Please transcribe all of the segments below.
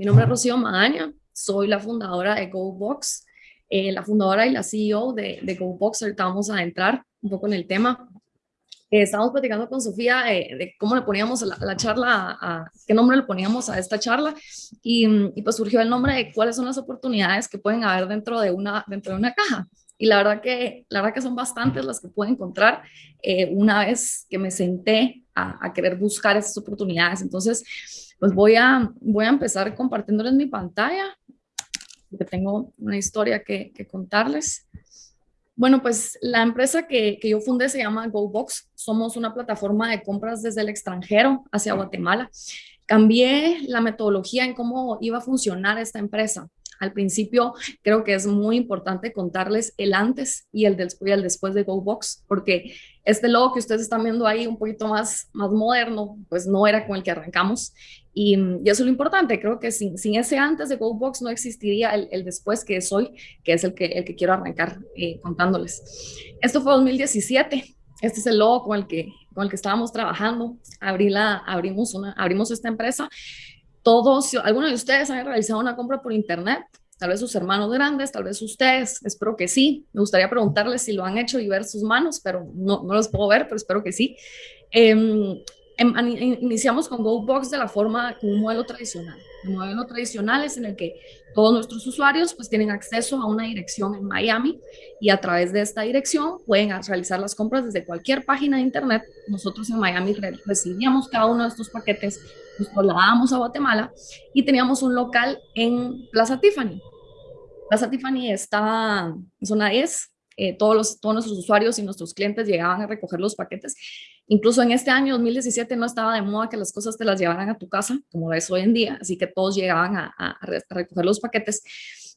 Mi nombre es Rocío Magaña, soy la fundadora de GoBox, eh, la fundadora y la CEO de, de GoBox. Ahorita vamos a entrar un poco en el tema. Eh, estábamos platicando con Sofía de cómo le poníamos la, la charla, a, qué nombre le poníamos a esta charla y, y, pues surgió el nombre de cuáles son las oportunidades que pueden haber dentro de una, dentro de una caja. Y la verdad que, la verdad que son bastantes las que puedo encontrar eh, una vez que me senté a, a querer buscar esas oportunidades. Entonces, pues voy a, voy a empezar compartiéndoles mi pantalla, porque tengo una historia que, contarles. Bueno, pues la empresa que, que, yo fundé se llama GoBox. Somos una plataforma de compras desde el extranjero hacia Guatemala. Cambié la metodología en cómo iba a funcionar esta empresa. Al principio creo que es muy importante contarles el antes y el y después de GoBox, porque este logo que ustedes están viendo ahí un poquito más, más moderno, pues no era con el que arrancamos. Y, y eso es lo importante, creo que sin, sin ese antes de GoBox no existiría el, el, después que es hoy, que es el que, el que quiero arrancar eh, contándoles. Esto fue 2017, este es el logo con el que, con el que estábamos trabajando. Abrí la, abrimos, una, abrimos esta empresa todos, algunos de ustedes han realizado una compra por internet, tal vez sus hermanos grandes, tal vez ustedes, espero que sí. Me gustaría preguntarles si lo han hecho y ver sus manos, pero no, no los puedo ver, pero espero que sí. Eh, iniciamos con GoBox de la forma, un modelo tradicional. El modelo tradicional es en el que todos nuestros usuarios pues tienen acceso a una dirección en Miami y a través de esta dirección pueden realizar las compras desde cualquier página de internet. Nosotros en Miami recibíamos cada uno de estos paquetes, los trasladábamos a Guatemala y teníamos un local en Plaza Tiffany. Plaza Tiffany está en zona 10, eh, todos, los, todos nuestros usuarios y nuestros clientes llegaban a recoger los paquetes Incluso en este año 2017 no estaba de moda que las cosas te las llevaran a tu casa, como es hoy en día, así que todos llegaban a, a recoger los paquetes.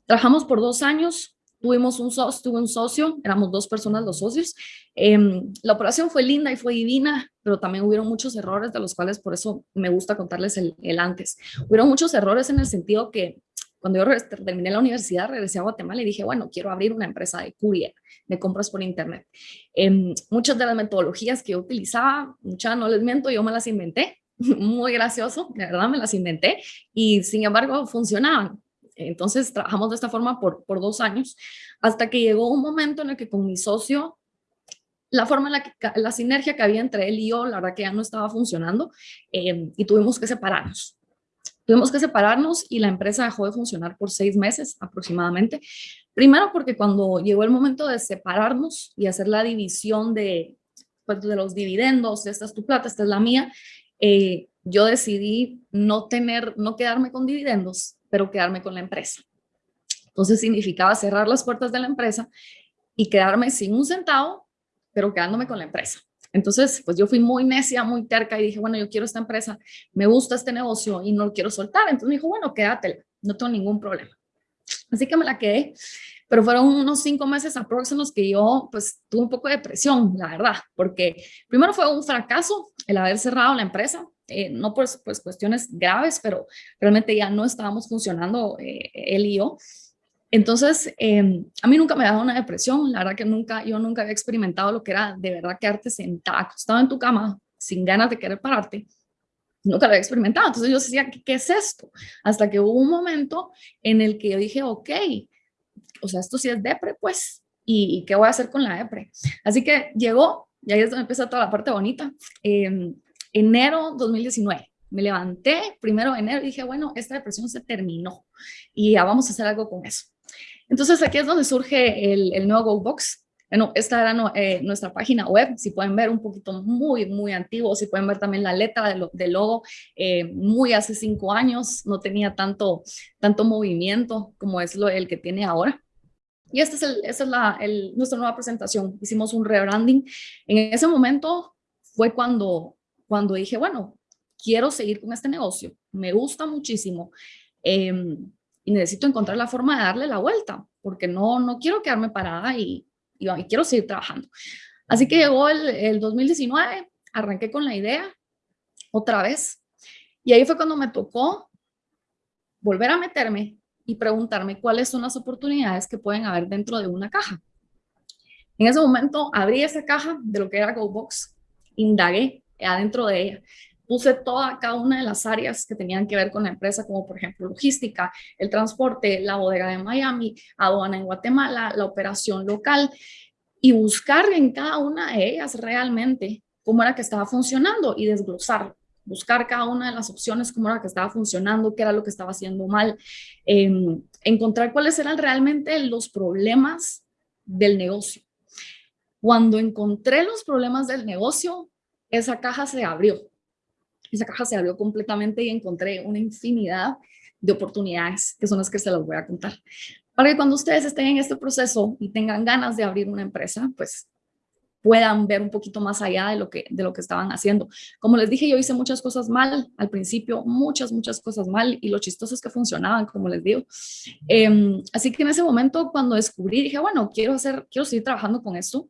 Trabajamos por dos años, tuvimos un socio, tuve un socio, éramos dos personas los socios. Eh, la operación fue linda y fue divina, pero también hubieron muchos errores de los cuales por eso me gusta contarles el, el antes. Hubieron muchos errores en el sentido que cuando yo terminé la universidad, regresé a Guatemala y dije, bueno, quiero abrir una empresa de courier, de compras por internet. Eh, muchas de las metodologías que yo utilizaba, muchas no les miento, yo me las inventé, muy gracioso, de verdad me las inventé, y sin embargo funcionaban. Entonces trabajamos de esta forma por, por dos años, hasta que llegó un momento en el que con mi socio la forma en la que, la sinergia que había entre él y yo, la verdad que ya no estaba funcionando eh, y tuvimos que separarnos. Tuvimos que separarnos y la empresa dejó de funcionar por seis meses aproximadamente. Primero porque cuando llegó el momento de separarnos y hacer la división de, pues, de los dividendos, esta es tu plata, esta es la mía, eh, yo decidí no tener, no quedarme con dividendos, pero quedarme con la empresa. Entonces significaba cerrar las puertas de la empresa y quedarme sin un centavo, pero quedándome con la empresa. Entonces, pues yo fui muy necia, muy terca y dije, bueno, yo quiero esta empresa, me gusta este negocio y no lo quiero soltar. Entonces me dijo, bueno, quédatela, no tengo ningún problema. Así que me la quedé, pero fueron unos cinco meses los que yo pues tuve un poco de presión, la verdad, porque primero fue un fracaso el haber cerrado la empresa, eh, no por pues, cuestiones graves, pero realmente ya no estábamos funcionando eh, él y yo. Entonces, eh, a mí nunca me dado una depresión, la verdad que nunca, yo nunca había experimentado lo que era de verdad quedarte sentada, acostado en tu cama, sin ganas de querer pararte, nunca lo había experimentado, entonces yo decía, ¿qué, ¿qué, es esto? Hasta que hubo un momento en el que yo dije, ok, o sea, esto sí es depre, pues, ¿y, y qué voy a hacer con la depre? Así que llegó, y ahí es donde empieza toda la parte bonita, eh, enero 2019, me levanté primero de enero y dije, bueno, esta depresión se terminó y ya vamos a hacer algo con eso. Entonces aquí es donde surge el, el nuevo GoBox. Bueno, esta era no, eh, nuestra página web, si pueden ver un poquito muy, muy antiguo, si pueden ver también la letra del de logo, eh, muy hace cinco años, no tenía tanto, tanto movimiento como es lo, el que tiene ahora. Y esta es, el, es la, el, nuestra nueva presentación, hicimos un rebranding. En ese momento fue cuando, cuando dije, bueno, quiero seguir con este negocio, me gusta muchísimo. Eh, y necesito encontrar la forma de darle la vuelta, porque no, no quiero quedarme parada y, y, y quiero seguir trabajando. Así que llegó el, el 2019, arranqué con la idea otra vez y ahí fue cuando me tocó volver a meterme y preguntarme cuáles son las oportunidades que pueden haber dentro de una caja. En ese momento abrí esa caja de lo que era GoBox, indagué adentro de ella puse toda cada una de las áreas que tenían que ver con la empresa, como por ejemplo logística, el transporte, la bodega de Miami, aduana en Guatemala, la operación local, y buscar en cada una de ellas realmente cómo era que estaba funcionando y desglosar, buscar cada una de las opciones, cómo era que estaba funcionando, qué era lo que estaba haciendo mal, em, encontrar cuáles eran realmente los problemas del negocio. Cuando encontré los problemas del negocio, esa caja se abrió. Esa caja se abrió completamente y encontré una infinidad de oportunidades que son las que se las voy a contar para que cuando ustedes estén en este proceso y tengan ganas de abrir una empresa, pues puedan ver un poquito más allá de lo que, de lo que estaban haciendo. Como les dije, yo hice muchas cosas mal al principio, muchas, muchas cosas mal, y lo chistoso es que funcionaban, como les digo. Em, así que en ese momento, cuando descubrí, dije, bueno, quiero, hacer, quiero seguir trabajando con esto.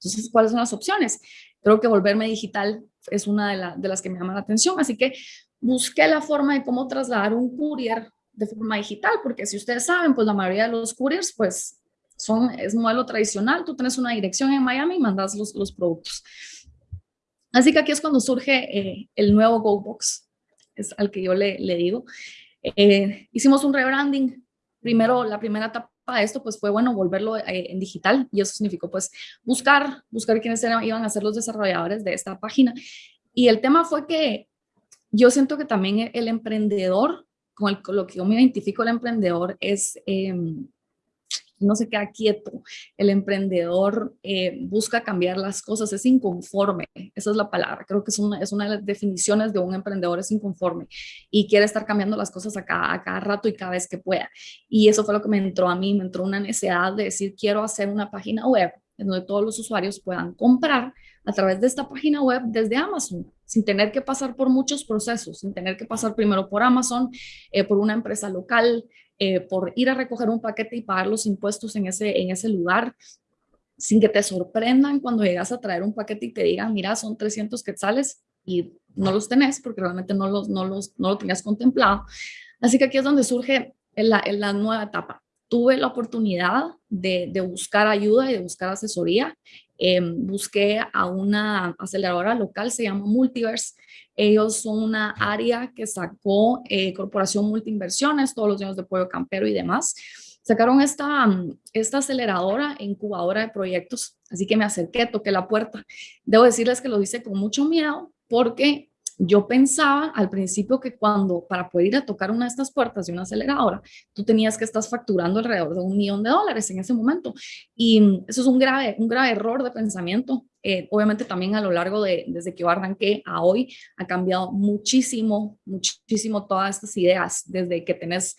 Entonces, ¿cuáles son las opciones? Creo que volverme digital es una de, de las que me llama la atención, así que busqué la forma de cómo trasladar un courier de forma digital, porque si ustedes saben, pues la mayoría de los couriers, pues son, es modelo tradicional, tú tienes una dirección en Miami y mandas los, los productos. Así que aquí es cuando surge eh, el nuevo GoBox, es al que yo le, le digo. Eh, hicimos un rebranding. Primero, la primera etapa de esto, pues fue, bueno, volverlo eh, en digital y eso significó, pues, buscar, buscar quiénes eran, iban a ser los desarrolladores de esta página. Y el tema fue que yo siento que también el emprendedor con, lo que yo me identifico el emprendedor es, em, no se queda quieto, el emprendedor eh, busca cambiar las cosas, es inconforme, esa es la palabra, creo que es una, es una de las definiciones de un emprendedor, es inconforme y quiere estar cambiando las cosas a cada, a cada rato y cada vez que pueda. Y eso fue lo que me entró a mí, me entró una necesidad de decir, quiero hacer una página web en donde todos los usuarios puedan comprar a través de esta página web desde Amazon, sin tener que pasar por muchos procesos, sin tener que pasar primero por Amazon, eh, por una empresa local, eh, por ir a recoger un paquete y pagar los impuestos en ese, en ese lugar, sin que te sorprendan cuando llegas a traer un paquete y te digan, mira, son 300 quetzales y no los tenés porque realmente no, los, no, los, no lo tenías contemplado. Así que aquí es donde surge la, la nueva etapa. Tuve la oportunidad de, de buscar ayuda y de buscar asesoría Em, busqué a una aceleradora local, se llama Multiverse. Ellos son una área que sacó eh, Corporación Multiinversiones, todos los años de Pollo Campero y demás. Sacaron esta, esta aceleradora, incubadora de proyectos, así que me acerqué, toqué la puerta. Debo decirles que lo hice con mucho miedo porque yo pensaba al principio que cuando para poder ir a tocar una de estas puertas de una aceleradora, tú tenías que estar facturando alrededor de un millón de dólares en ese momento. Y eso es un grave, un grave error de pensamiento. Eh, obviamente también a lo largo de, desde que yo arranqué a hoy, ha cambiado muchísimo, muchísimo todas estas ideas. Desde que tenés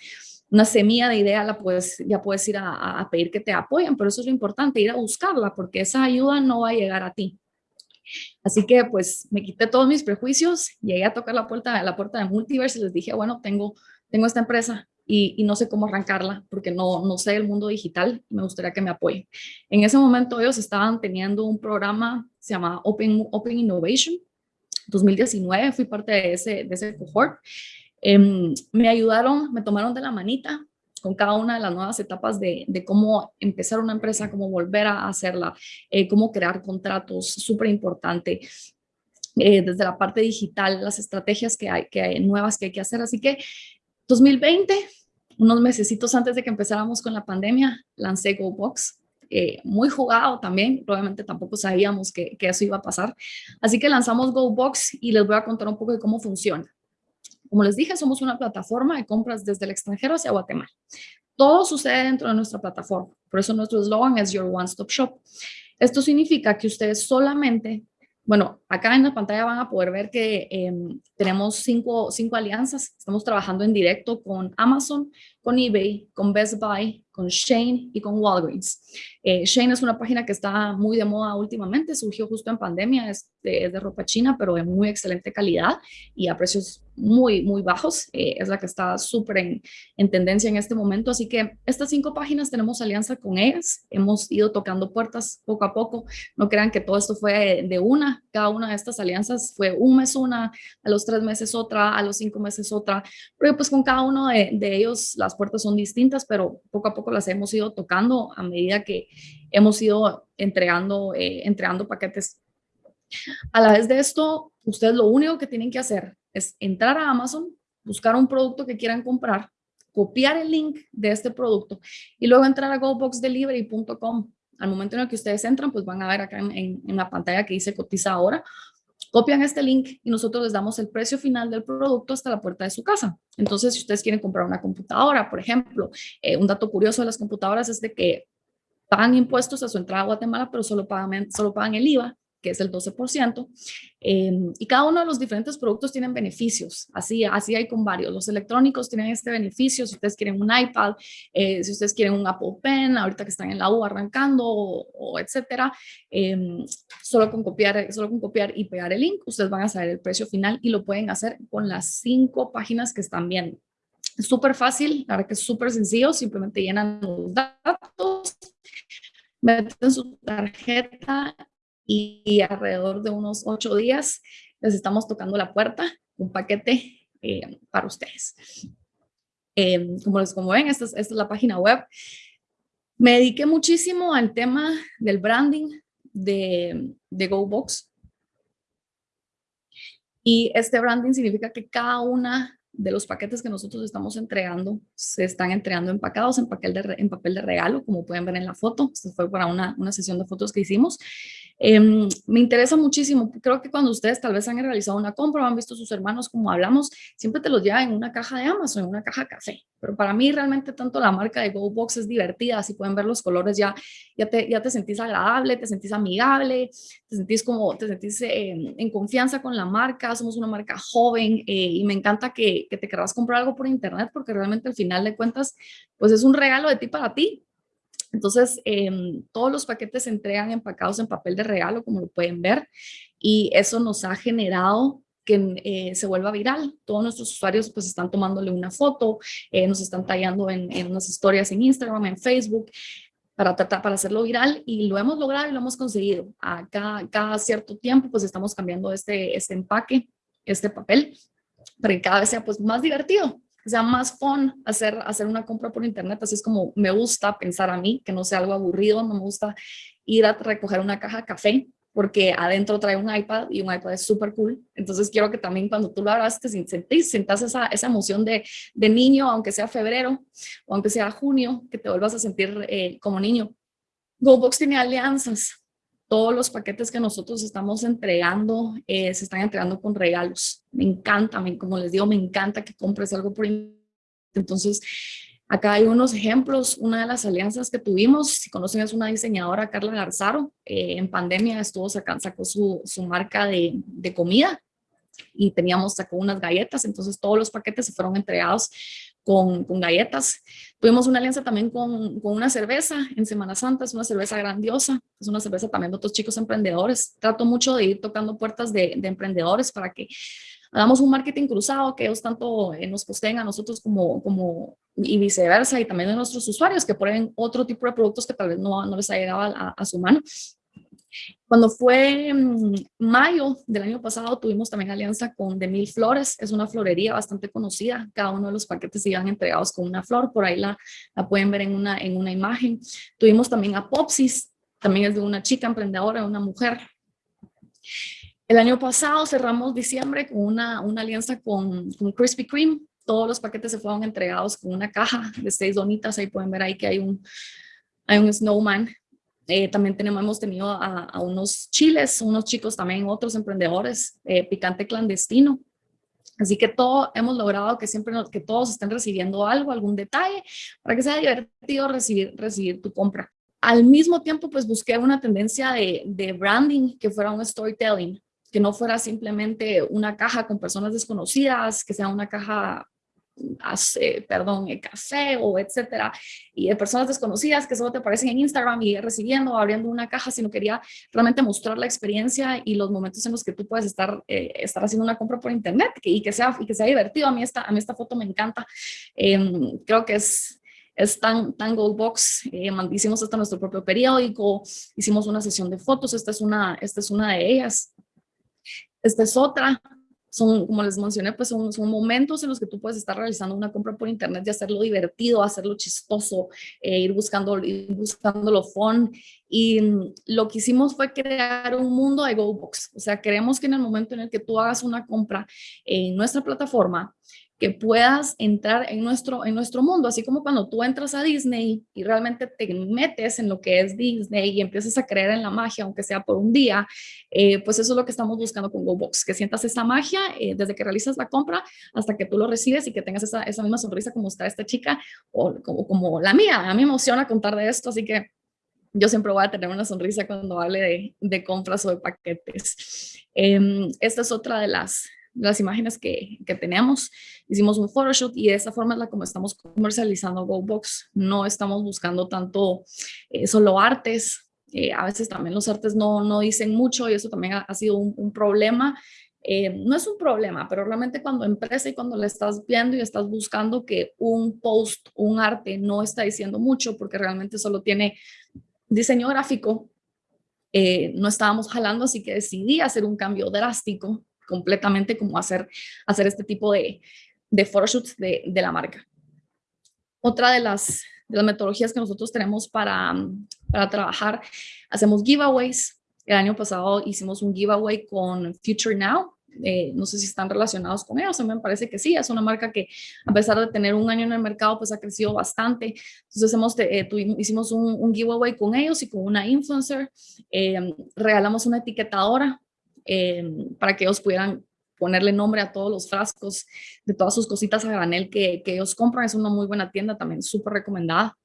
una semilla de idea, la puedes, ya puedes ir a, a pedir que te apoyen, pero eso es lo importante, ir a buscarla, porque esa ayuda no va a llegar a ti Así que pues me quité todos mis prejuicios, llegué a tocar la puerta, la puerta de Multiverse y les dije, bueno, tengo, tengo esta empresa y, no sé cómo arrancarla porque no, no sé el mundo digital me gustaría que me apoyen. En ese momento ellos estaban teniendo un programa, se llama Open, Open Innovation, 2019 fui parte de ese, de ese cohort. Em, me ayudaron, me tomaron de la manita, con cada una de las nuevas etapas de, cómo empezar una empresa, cómo volver a hacerla, eh, cómo crear contratos, súper importante. Eh, desde la parte digital, las estrategias que hay, que hay nuevas que hay que hacer. Así que 2020, unos mesecitos antes de que empezáramos con la pandemia, lancé GoBox, eh, muy jugado también, probablemente tampoco sabíamos que, que, eso iba a pasar. Así que lanzamos GoBox y les voy a contar un poco de cómo funciona. Como les dije, somos una plataforma de compras desde el extranjero hacia Guatemala. Todo sucede dentro de nuestra plataforma. Por eso nuestro eslogan es Your One Stop Shop. Esto significa que ustedes solamente, bueno, acá en la pantalla van a poder ver que em, tenemos cinco, cinco alianzas. Estamos trabajando en directo con Amazon, con eBay, con Best Buy, con Shane y con Walgreens. Eh, Shane es una página que está muy de moda últimamente, surgió justo en pandemia, es de, ropa china, pero de muy excelente calidad y a precios muy, muy bajos. Eh, es la que está súper en, en, tendencia en este momento. Así que estas cinco páginas tenemos alianza con ellas. Hemos ido tocando puertas poco a poco. No crean que todo esto fue de una. Cada una de estas alianzas fue un mes una, a los tres meses otra, a los cinco meses otra. Pero pues con cada uno de, de ellos las puertas son distintas, pero poco a poco las hemos ido tocando a medida que hemos ido entregando, eh, entregando paquetes. A la vez de esto, ustedes lo único que tienen que hacer es entrar a Amazon, buscar un producto que quieran comprar, copiar el link de este producto y luego entrar a goboxdelivery.com. Al momento en el que ustedes entran, pues van a ver acá en, en la pantalla que dice cotiza ahora copian este link y nosotros les damos el precio final del producto hasta la puerta de su casa. Entonces, si ustedes quieren comprar una computadora, por ejemplo, eh, un dato curioso de las computadoras es de que pagan impuestos a su entrada a Guatemala, pero solo pagan, solo pagan el IVA que es el 12%, em, y cada uno de los diferentes productos tienen beneficios, así, así hay con varios. Los electrónicos tienen este beneficio, si ustedes quieren un iPad, eh, si ustedes quieren un Apple Pen, ahorita que están en la U arrancando, o, etcétera, em, solo, con copiar, solo con copiar y pegar el link, ustedes van a saber el precio final y lo pueden hacer con las cinco páginas que están viendo. Es súper fácil, la verdad que es súper sencillo, simplemente llenan los datos, meten su tarjeta y, alrededor de unos ocho días les estamos tocando la puerta, un paquete eh, para ustedes. Eh, como, les, como ven, esta es, esta es la página web. Me dediqué muchísimo al tema del branding de, de GoBox. Y este branding significa que cada una de los paquetes que nosotros estamos entregando se están entregando empacados en papel de, en papel de regalo, como pueden ver en la foto. Esto fue para una, una sesión de fotos que hicimos. Em, me interesa muchísimo, creo que cuando ustedes tal vez han realizado una compra o han visto a sus hermanos como hablamos, siempre te los llevan en una caja de Amazon, en una caja café. Pero para mí realmente tanto la marca de GoBox es divertida, así pueden ver los colores ya, ya, te, ya te sentís agradable, te sentís amigable, te sentís como, te sentís em, en confianza con la marca, somos una marca joven eh, y me encanta que, que te querrás comprar algo por internet porque realmente al final de cuentas pues es un regalo de ti para ti, entonces, em, todos los paquetes se entregan empacados en papel de regalo, como lo pueden ver, y eso nos ha generado que eh, se vuelva viral. Todos nuestros usuarios pues están tomándole una foto, eh, nos están tallando en, unas historias en Instagram, en Facebook, para para hacerlo viral y lo hemos logrado y lo hemos conseguido. A cada, cada cierto tiempo pues estamos cambiando este, este empaque, este papel, para que cada vez sea pues más divertido que sea más fun hacer, hacer una compra por internet. Así es como me gusta pensar a mí, que no sea algo aburrido, no me gusta ir a recoger una caja de café porque adentro trae un iPad y un iPad es súper cool. Entonces quiero que también cuando tú lo abras te sentís, sientas esa, esa emoción de, de, niño, aunque sea febrero o aunque sea junio, que te vuelvas a sentir eh, como niño. GoBox tiene alianzas todos los paquetes que nosotros estamos entregando eh, se están entregando con regalos. Me encanta, como les digo, me encanta que compres algo por Entonces, acá hay unos ejemplos. Una de las alianzas que tuvimos, si conocen, es una diseñadora, Carla Garzaro. Eh, en pandemia estuvo sacando, sacó su, su marca de, de comida y teníamos, sacó unas galletas, entonces todos los paquetes se fueron entregados con, galletas. Tuvimos una alianza también con, una cerveza en Semana Santa, es una cerveza grandiosa, es una cerveza también de otros chicos emprendedores. Trato mucho de ir tocando puertas de, de emprendedores para que hagamos un marketing cruzado, que ellos tanto eh, nos posteen a nosotros como, como y viceversa, y también a nuestros usuarios que prueben otro tipo de productos que tal vez no, no les ha llegado a su mano. Cuando fue mm, mayo del año pasado, tuvimos también alianza con De Mil Flores, es una florería bastante conocida, cada uno de los paquetes iban entregados con una flor, por ahí la, la pueden ver en una, en una imagen. Tuvimos también a Popsis, también es de una chica emprendedora, una mujer. El año pasado cerramos diciembre con una, una alianza con, con Krispy Kreme, todos los paquetes se fueron entregados con una caja de seis donitas, ahí pueden ver ahí que hay un, hay un snowman eh, también tenemos, hemos tenido a, unos chiles, unos chicos también, otros emprendedores, eh, picante clandestino. Así que todo hemos logrado que siempre que todos estén recibiendo algo, algún detalle, para que sea divertido recibir, recibir tu compra. Al mismo tiempo, pues busqué una tendencia de, de branding que fuera un storytelling, que no fuera simplemente una caja con personas desconocidas, que sea una caja hace, perdón, el café o etcétera, y de personas desconocidas que solo te aparecen en Instagram y recibiendo o abriendo una caja, sino quería realmente mostrar la experiencia y los momentos en los que tú puedes estar, eh, estar haciendo una compra por internet y que sea, y que sea divertido. A mí esta, a mí esta foto me encanta. Em, creo que es, es tan, tan Goldbox, eh, hicimos hasta nuestro propio periódico, hicimos una sesión de fotos, esta es una, esta es una de ellas. Esta es otra, son, como les mencioné, pues son, son momentos en los que tú puedes estar realizando una compra por internet y hacerlo divertido, hacerlo chistoso, eh, ir buscando, ir buscando lo fun. Y lo que hicimos fue crear un mundo de GoBox. O sea, queremos que en el momento en el que tú hagas una compra en nuestra plataforma, que puedas entrar en nuestro, en nuestro mundo, así como cuando tú entras a Disney y realmente te metes en lo que es Disney y empiezas a creer en la magia, aunque sea por un día, eh, pues eso es lo que estamos buscando con GoBox, que sientas esa magia eh, desde que realizas la compra hasta que tú lo recibes y que tengas esa, esa misma sonrisa como está esta chica o como, como la mía. A mí me emociona contar de esto, así que yo siempre voy a tener una sonrisa cuando hable de, de compras o de paquetes. Eh, esta es otra de las, las imágenes que, que teníamos. Hicimos un photoshoot y de esa forma es la como estamos comercializando GoBox. No estamos buscando tanto eh, solo artes. Eh, a veces también los artes no, no dicen mucho y eso también ha, sido un, problema. Eh, no es un problema, pero realmente cuando empresa y cuando le estás viendo y estás buscando que un post, un arte no está diciendo mucho porque realmente solo tiene diseño gráfico, no estábamos jalando, así que decidí hacer un cambio drástico completamente como hacer, hacer este tipo de, de photoshoots de, de la marca. Otra de las, metodologías que nosotros tenemos para, para trabajar, hacemos giveaways. El año pasado hicimos un giveaway con Future Now, eh, no sé si están relacionados con ellos, a mí me parece que sí, es una marca que a pesar de tener un año en el mercado, pues ha crecido bastante. Entonces hemos, eh, hicimos un, un, giveaway con ellos y con una influencer, eh, regalamos una etiquetadora Em, para que ellos pudieran ponerle nombre a todos los frascos de todas sus cositas a granel que, que ellos compran. Es una muy buena tienda, también súper recomendada.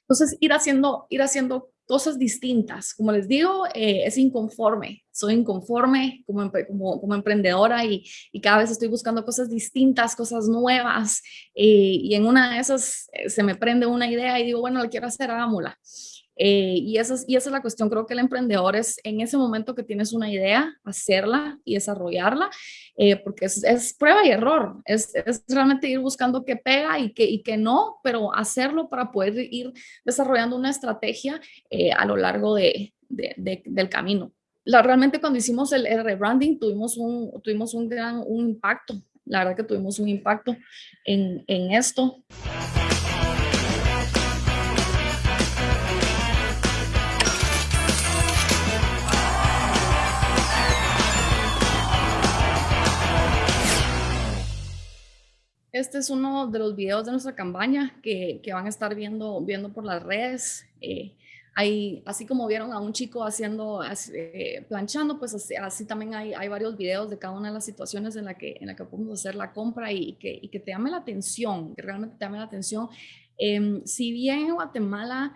Entonces, ir haciendo, ir haciendo cosas distintas. Como les digo, eh, es inconforme. Soy inconforme como, como, como emprendedora y, y, cada vez estoy buscando cosas distintas, cosas nuevas. Eh, y en una de esas eh, se me prende una idea y digo, bueno, la quiero hacer, hagámosla. Eh, y, esa es, y esa es la cuestión, creo que el emprendedor es en ese momento que tienes una idea, hacerla y desarrollarla, eh, porque es, es, prueba y error, es, es, realmente ir buscando qué pega y qué, y qué no, pero hacerlo para poder ir desarrollando una estrategia eh, a lo largo de, de, del camino. La, realmente cuando hicimos el, el, rebranding tuvimos un, tuvimos un gran un impacto, la verdad que tuvimos un impacto en, en esto. Este es uno de los videos de nuestra campaña que, que van a estar viendo, viendo por las redes. Eh, hay, así como vieron a un chico haciendo, eh, planchando, pues así, así, también hay, hay varios videos de cada una de las situaciones en la que, en la que podemos hacer la compra y, que, y que te llame la atención, que realmente te llame la atención. Eh, si bien en Guatemala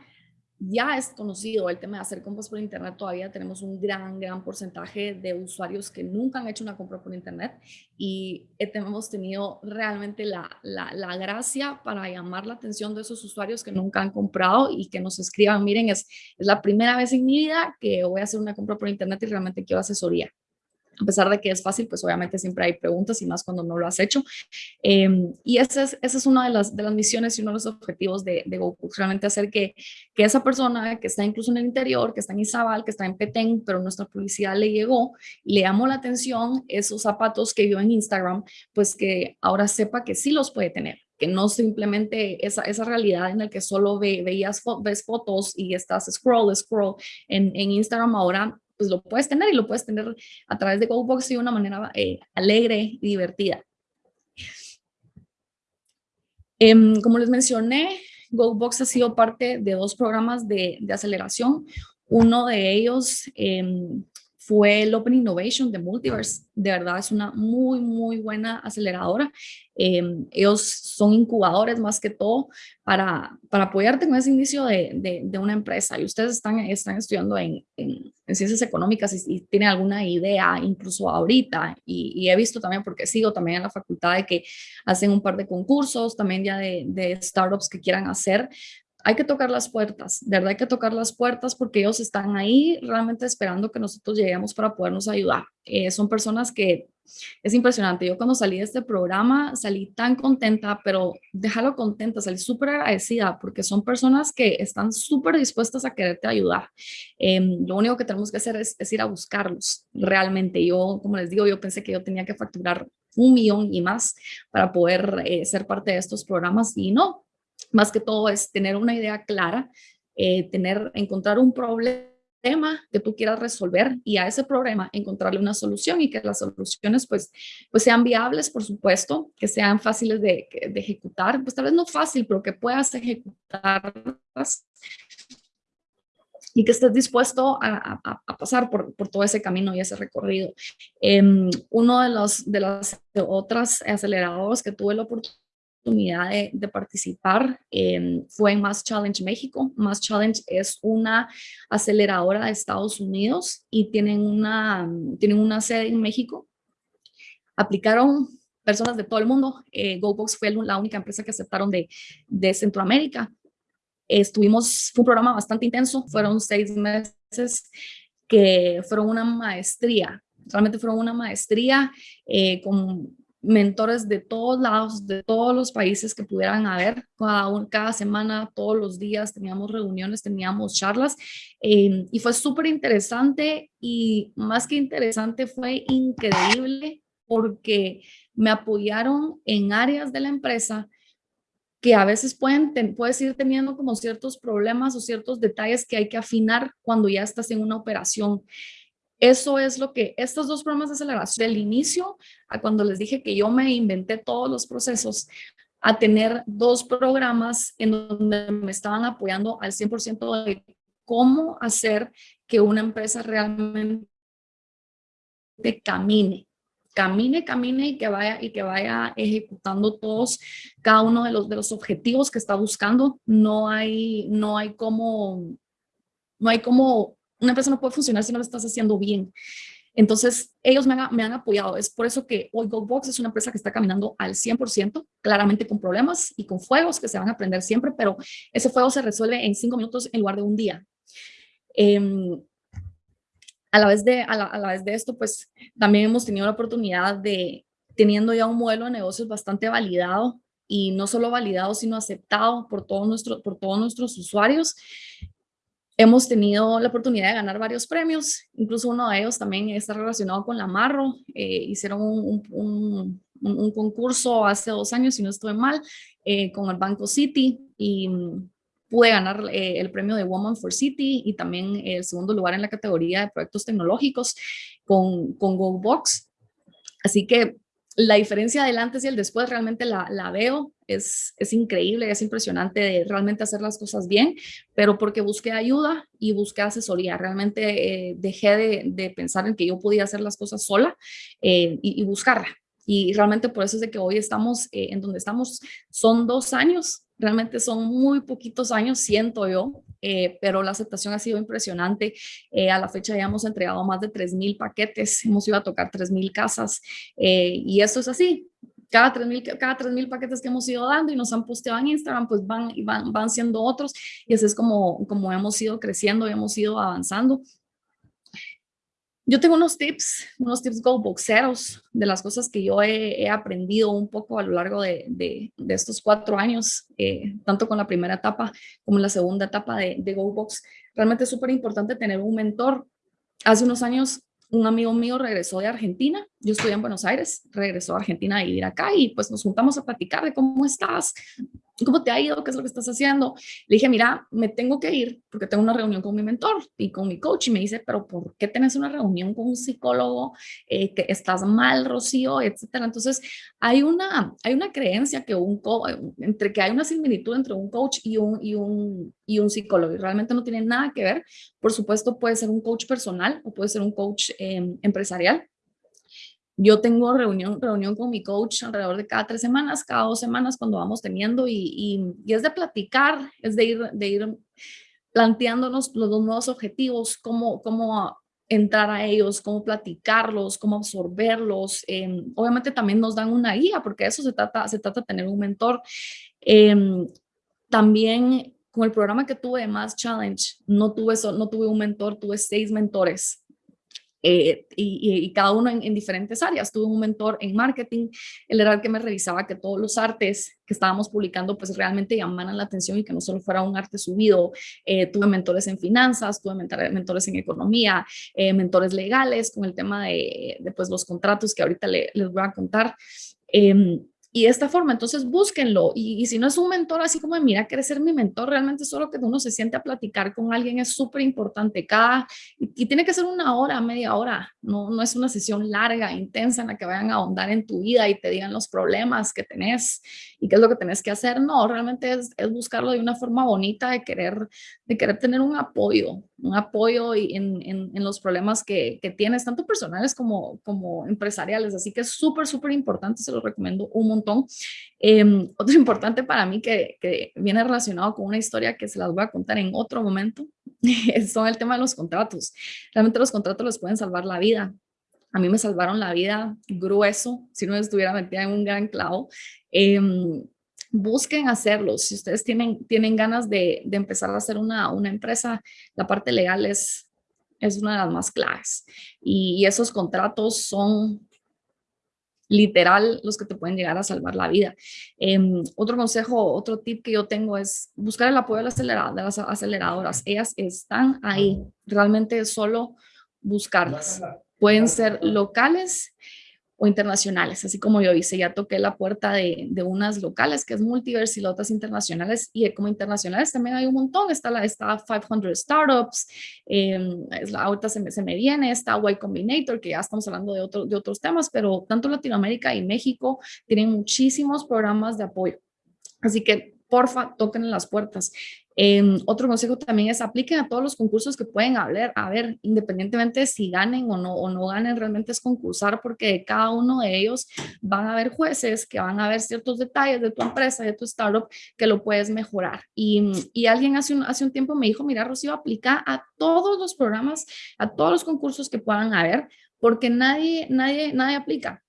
ya es conocido el tema de hacer compras por internet, todavía tenemos un gran, gran porcentaje de usuarios que nunca han hecho una compra por internet y hemos tenido realmente la, la, la, gracia para llamar la atención de esos usuarios que nunca han comprado y que nos escriban, miren, es, es la primera vez en mi vida que voy a hacer una compra por internet y realmente quiero asesoría a pesar de que es fácil, pues obviamente siempre hay preguntas y más cuando no lo has hecho. Eh, y esa es, esa es una de las, de las misiones y uno de los objetivos de, de GoPux, realmente hacer que, que esa persona que está incluso en el interior, que está en Izabal, que está en Petén, pero nuestra publicidad le llegó, le llamó la atención esos zapatos que vio en Instagram, pues que ahora sepa que sí los puede tener que no simplemente esa, esa realidad en la que solo ve, veías ves fotos y estás scroll, scroll en, en Instagram, ahora pues lo puedes tener y lo puedes tener a través de GoBox de una manera eh, alegre y divertida. Eh, como les mencioné, GoBox ha sido parte de dos programas de, de aceleración. Uno de ellos eh, fue el Open Innovation de Multiverse. De verdad es una muy, muy buena aceleradora. Eh, ellos son incubadores más que todo para, para apoyarte en ese inicio de, de, una empresa. Y ustedes están, están estudiando en, en, en ciencias económicas y, y, tienen alguna idea incluso ahorita. Y, y, he visto también, porque sigo también en la facultad, de que hacen un par de concursos también ya de startups que quieran hacer hay que tocar las puertas, de verdad hay que tocar las puertas porque ellos están ahí realmente esperando que nosotros lleguemos para podernos ayudar. Eh, son personas que es impresionante. Yo cuando salí de este programa salí tan contenta, pero déjalo contenta, salí súper agradecida porque son personas que están súper dispuestas a quererte ayudar. Em, lo único que tenemos que hacer es, ir a buscarlos realmente. Yo, como les digo, yo pensé que yo tenía que facturar un millón y más para poder eh, ser parte de estos programas y no, más que todo es tener una idea clara, eh, tener, encontrar un problema que tú quieras resolver y a ese problema encontrarle una solución y que las soluciones pues, pues sean viables, por supuesto, que sean fáciles de, de ejecutar, pues tal vez no fácil, pero que puedas ejecutarlas y que estés dispuesto a, a, pasar por, por, todo ese camino y ese recorrido. Eh, uno de los de las otras aceleradoras que tuve la oportunidad oportunidad de, participar fue en Mass Challenge México. Mass Challenge es una aceleradora de Estados Unidos y tienen una, tienen una sede en México. Aplicaron personas de todo el mundo. Eh, GoBox fue la única empresa que aceptaron de, de Centroamérica. Estuvimos, fue un programa bastante intenso, fueron seis meses que fueron una maestría, realmente fueron una maestría eh, con mentores de todos lados, de todos los países que pudieran haber. Cada, semana, todos los días teníamos reuniones, teníamos charlas em, y fue súper interesante y más que interesante fue increíble porque me apoyaron en áreas de la empresa que a veces pueden puedes ir teniendo como ciertos problemas o ciertos detalles que hay que afinar cuando ya estás en una operación. Eso es lo que estos dos programas de aceleración, del inicio a cuando les dije que yo me inventé todos los procesos, a tener dos programas en donde me estaban apoyando al 100% de cómo hacer que una empresa realmente camine, camine, camine y que vaya y que vaya ejecutando todos cada uno de los de los objetivos que está buscando. No hay no hay como no hay como una empresa no puede funcionar si no lo estás haciendo bien. Entonces, ellos me han, apoyado. Es por eso que hoy GoBox es una empresa que está caminando al 100%, claramente con problemas y con fuegos que se van a aprender siempre, pero ese fuego se resuelve en cinco minutos en lugar de un día. Em, a, la vez de, a, la, vez de esto, pues también hemos tenido la oportunidad de, teniendo ya un modelo de negocios bastante validado y no solo validado, sino aceptado por, todos nuestro, por todos nuestros usuarios, Hemos tenido la oportunidad de ganar varios premios, incluso uno de ellos también está relacionado con la Marro. Eh, hicieron un, concurso hace dos años, si no estoy mal, eh, con el Banco City y mm, pude ganar eh, el premio de Woman for City y también el segundo lugar en la categoría de proyectos tecnológicos con, con GoBox. Así que la diferencia del antes y el después realmente la, veo, es, es, increíble, es impresionante de realmente hacer las cosas bien, pero porque busqué ayuda y busqué asesoría, realmente eh, dejé de, pensar en que yo podía hacer las cosas sola eh, y, y, buscarla. Y realmente por eso es de que hoy estamos eh, en donde estamos, son dos años, realmente son muy poquitos años, siento yo, eh, pero la aceptación ha sido impresionante. Eh, a la fecha ya hemos entregado más de 3.000 paquetes, hemos ido a tocar 3.000 casas eh, y eso es así. Cada 3.000 cada 3, paquetes que hemos ido dando y nos han posteado en Instagram, pues van, van, van siendo otros y así es como, como hemos ido creciendo y hemos ido avanzando. Yo tengo unos tips, unos tips go boxeros de las cosas que yo he, aprendido un poco a lo largo de, de, estos cuatro años, eh, tanto con la primera etapa como la segunda etapa de, de Go Box. Realmente es súper importante tener un mentor. Hace unos años un amigo mío regresó de Argentina, yo estoy en Buenos Aires, regresó a Argentina a vivir acá y pues nos juntamos a platicar de cómo estás, ¿cómo te ha ido? ¿Qué es lo que estás haciendo? Le dije, mira, me tengo que ir porque tengo una reunión con mi mentor y con mi coach y me dice, pero ¿por qué tienes una reunión con un psicólogo? Eh, que estás mal, Rocío, etcétera. Entonces, hay una, hay una creencia que un entre que hay una similitud entre un coach y un, y un, y un psicólogo y realmente no tiene nada que ver. Por supuesto, puede ser un coach personal o puede ser un coach em, empresarial yo tengo reunión, reunión con mi coach alrededor de cada tres semanas, cada dos semanas cuando vamos teniendo y, y, es de platicar, es de ir, de ir planteándonos los nuevos objetivos, cómo, cómo entrar a ellos, cómo platicarlos, cómo absorberlos. Eh, obviamente también nos dan una guía porque eso se trata, se trata tener un mentor. Eh, también con el programa que tuve de Mass Challenge, no tuve, no tuve un mentor, tuve seis mentores eh, y, cada uno en, diferentes áreas. Tuve un mentor en marketing, él era el que me revisaba que todos los artes que estábamos publicando pues realmente llamaran la atención y que no solo fuera un arte subido. Eh, tuve mentores en finanzas, tuve mentores en economía, eh, mentores legales con el tema de, pues, los contratos que ahorita les voy a contar. Y de esta forma, entonces búsquenlo. Y, si no es un mentor así como, mira, ser mi mentor, realmente solo que uno se siente a platicar con alguien es súper importante. Cada, y, tiene que ser una hora, media hora. No, no es una sesión larga, intensa, en la que vayan a ahondar en tu vida y te digan los problemas que tenés y qué es lo que tenés que hacer. No, realmente es, es buscarlo de una forma bonita, de querer, de querer tener un apoyo, un apoyo en, en, en los problemas que, que, tienes, tanto personales como, como empresariales. Así que es súper, súper importante, se lo recomiendo un montón. Em, otro importante para mí que, que, viene relacionado con una historia que se las voy a contar en otro momento, son el tema de los contratos. Realmente los contratos les pueden salvar la vida. A mí me salvaron la vida grueso, si no estuviera metida en un gran clavo. Eh, busquen hacerlo. Si ustedes tienen, tienen ganas de, de empezar a hacer una, una, empresa, la parte legal es, es una de las más claves. Y, esos contratos son literal los que te pueden llegar a salvar la vida. Em, otro consejo, otro tip que yo tengo es buscar el apoyo de las, de las aceleradoras. Ellas están ahí, realmente solo buscarlas. Pueden ser locales o internacionales, así como yo hice, ya toqué la puerta de, de, unas locales, que es Multiverse y las otras internacionales, y como internacionales también hay un montón, está la está 500 Startups, eh, es la, ahorita se me, se me viene, está Y Combinator, que ya estamos hablando de, otro, de otros temas, pero tanto Latinoamérica y México tienen muchísimos programas de apoyo. Así que porfa, toquen en las puertas. Em, otro consejo también es apliquen a todos los concursos que pueden haber, a ver, independientemente de si ganen o no, o no ganen, realmente es concursar porque cada uno de ellos van a haber jueces que van a ver ciertos detalles de tu empresa, de tu startup, que lo puedes mejorar. Y, y alguien hace un, hace un tiempo me dijo, mira, Rocío, aplica a todos los programas, a todos los concursos que puedan haber, porque nadie, nadie, nadie aplica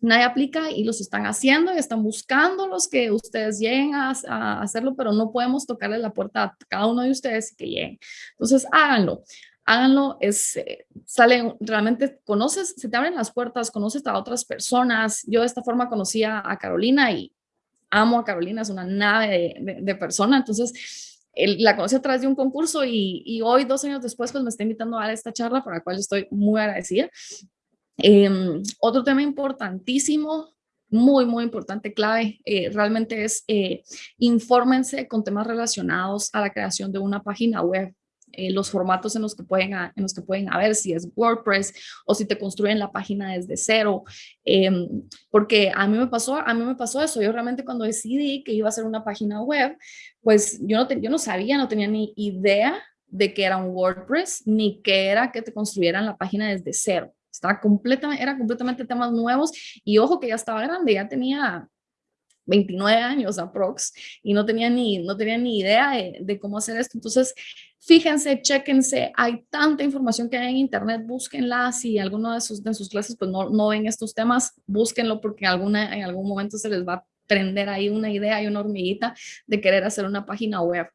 nadie aplica y los están haciendo y están buscando los que ustedes lleguen a, hacerlo, pero no podemos tocarle la puerta a cada uno de ustedes que lleguen. Entonces, háganlo. Háganlo, es, eh, sale, realmente conoces, se te abren las puertas, conoces a otras personas. Yo de esta forma conocí a, Carolina y amo a Carolina, es una nave de, persona. Entonces, la conocí a través de un concurso y, y, hoy, dos años después, pues me está invitando a dar esta charla, por la cual estoy muy agradecida. Em, otro tema importantísimo, muy, muy importante, clave, eh, realmente es eh, infórmense con temas relacionados a la creación de una página web. Eh, los formatos en los, que pueden, en los que pueden haber, si es WordPress o si te construyen la página desde cero, em, porque a mí me pasó, a mí me pasó eso, yo realmente cuando decidí que iba a hacer una página web, pues yo no, yo no sabía, no tenía ni idea de que era un WordPress, ni que era que te construyeran la página desde cero. Estaba completamente, era completamente temas nuevos y ojo que ya estaba grande, ya tenía 29 años aprox y no tenía ni, no tenía ni idea de, cómo hacer esto. Entonces, fíjense, chéquense, hay tanta información que hay en internet, búsquenla, si alguno de sus, de sus clases pues no, no ven estos temas, búsquenlo porque alguna, en algún momento se les va a prender ahí una idea y una hormiguita de querer hacer una página web.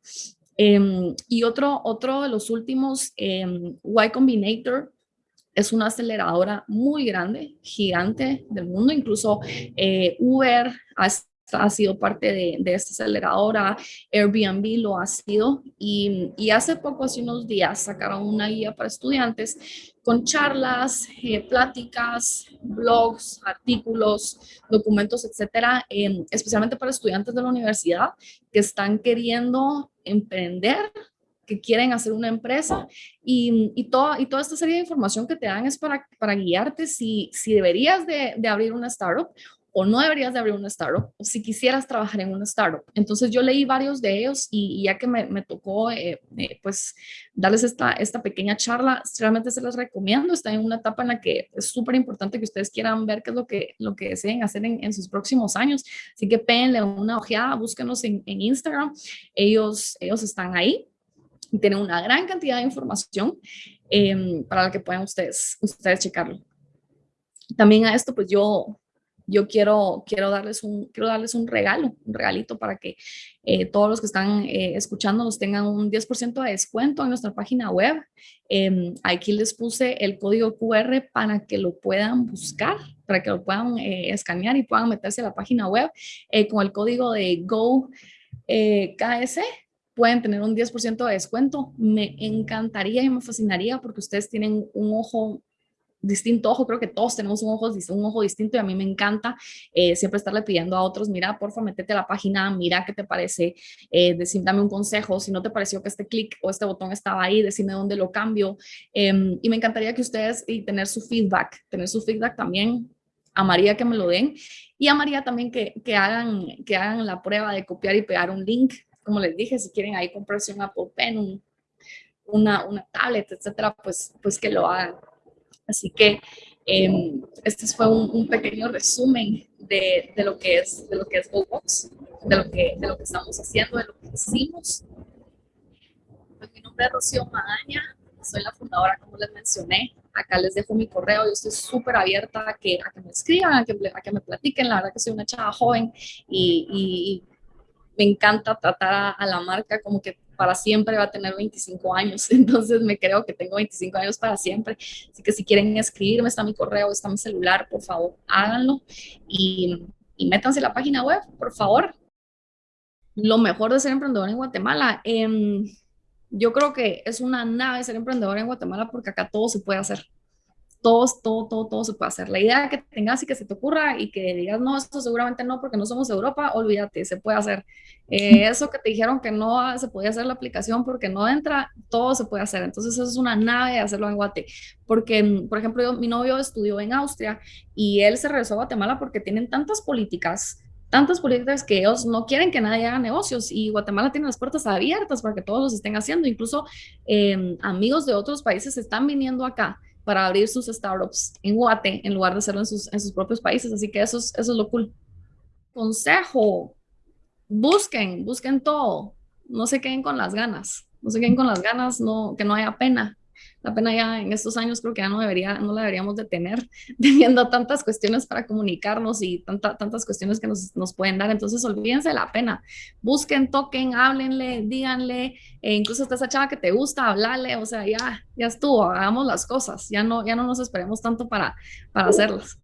Em, y otro, otro de los últimos, em, Y Combinator, es una aceleradora muy grande, gigante del mundo. Incluso eh, Uber ha, ha, sido parte de, de, esta aceleradora, Airbnb lo ha sido. Y, y, hace poco, hace unos días, sacaron una guía para estudiantes con charlas, eh, pláticas, blogs, artículos, documentos, etcétera, especialmente para estudiantes de la universidad que están queriendo emprender que quieren hacer una empresa y, y, toda, y toda esta serie de información que te dan es para, para guiarte si, si deberías de, de abrir una startup o no deberías de abrir una startup, o si quisieras trabajar en una startup. Entonces yo leí varios de ellos y, ya que me, me tocó eh, eh, pues darles esta, esta pequeña charla, realmente se las recomiendo, está en una etapa en la que es súper importante que ustedes quieran ver qué es lo que, lo que deseen hacer en, sus próximos años, así que péguenle una ojeada, búsquenos en, en Instagram, ellos, ellos están ahí tienen una gran cantidad de información em, para la que puedan ustedes, ustedes checarlo. También a esto, pues yo yo quiero, quiero, darles un, quiero darles un regalo, un regalito para que eh, todos los que están eh, escuchando nos tengan un 10% de descuento en nuestra página web. Em, aquí les puse el código QR para que lo puedan buscar, para que lo puedan eh, escanear y puedan meterse a la página web con el código de GO KS pueden tener un 10% de descuento. Me encantaría y me fascinaría porque ustedes tienen un ojo distinto ojo, creo que todos tenemos un ojo, distinto y a mí me encanta eh, siempre estarle pidiendo a otros, mira, porfa, métete a la página, mira qué te parece, eh, dame un consejo, si no te pareció que este clic o este botón estaba ahí, decime dónde lo cambio em, y me encantaría que ustedes y tener su feedback, tener su feedback también. A María que me lo den. Y a María también que, que, hagan, que hagan la prueba de copiar y pegar un link, como les dije, si quieren ahí comprarse un Apple Pen, una, una tablet, etcétera, pues, pues que lo hagan. Así que em, este fue un, pequeño resumen de, de, lo que es, de lo que es GoBox, de lo que, de lo que estamos haciendo, de lo que hicimos. Pues, mi nombre es Rocío Magaña, soy la fundadora, como les mencioné. Acá les dejo mi correo, yo estoy súper abierta a que, a que me escriban, a que, a que me platiquen. La verdad que soy una chava joven y, y me encanta tratar a, la marca como que para siempre va a tener 25 años, entonces me creo que tengo 25 años para siempre, así que si quieren escribirme, está mi correo, está mi celular, por favor, háganlo. Y, y métanse a la página web, por favor. Lo mejor de ser emprendedor en Guatemala, eh, yo creo que es una nave ser emprendedor en Guatemala porque acá todo se puede hacer todo, todo, todo, todo se puede hacer. La idea que tengas y que se te ocurra y que digas, no, eso seguramente no, porque no somos Europa, olvídate, se puede hacer. Eh, eso que te dijeron que no se podía hacer la aplicación porque no entra, todo se puede hacer. Entonces, eso es una nave de hacerlo en Guate. Porque, mm, por ejemplo, mi novio estudió en Austria y él se regresó a Guatemala porque tienen tantas políticas tantas políticas que ellos no quieren que nadie haga negocios y Guatemala tiene las puertas abiertas para que todos los estén haciendo. Incluso eh, amigos de otros países están viniendo acá para abrir sus startups en Guate en lugar de hacerlo en sus, en sus propios países. Así que eso es, eso es lo cool. Consejo, busquen, busquen todo. No se queden con las ganas. No se queden con las ganas, no, que no haya pena la pena ya en estos años creo que ya no, debería, no la deberíamos de tener, teniendo tantas cuestiones para comunicarnos y tanta, tantas cuestiones que nos, nos, pueden dar. Entonces, olvídense la pena. Busquen, toquen, háblenle, díganle, e incluso hasta esa chava que te gusta, hablarle, o sea, ya, ya estuvo, hagamos las cosas, ya no, ya no nos esperemos tanto para, para hacerlas.